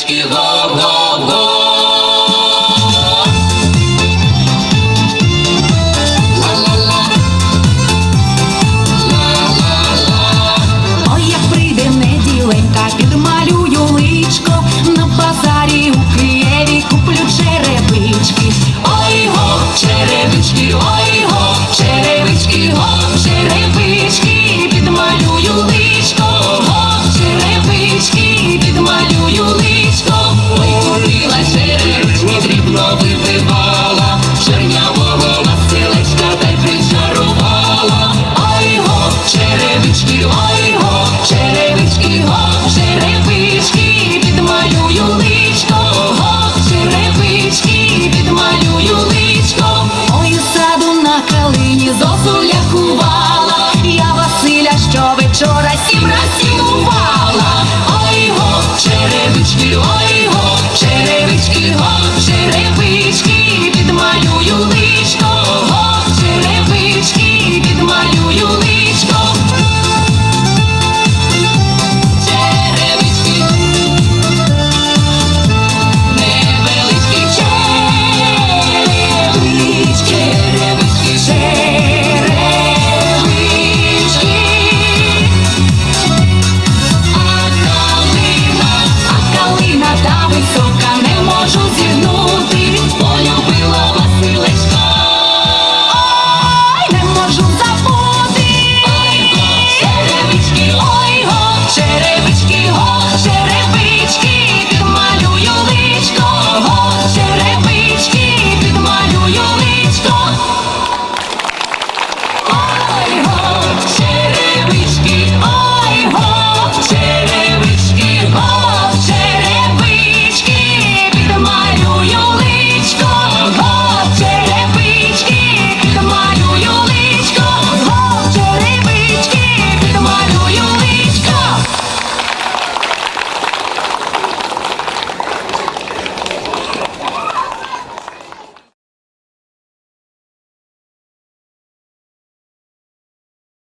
que rondam. вода висока, не можу зі